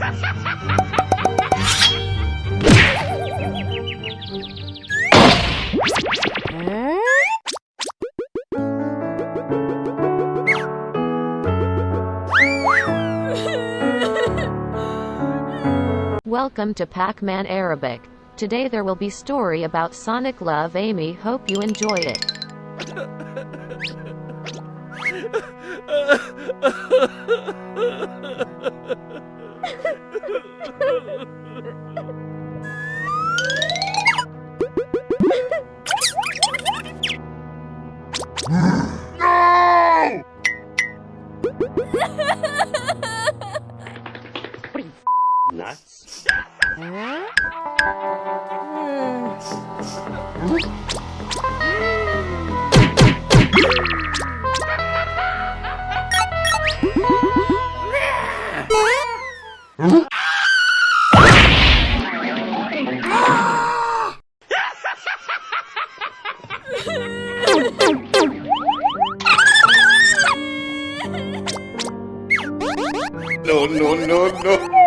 Welcome to Pac-Man Arabic. Today there will be story about Sonic Love Amy. Hope you enjoy it. Nuts? No, no, no, no.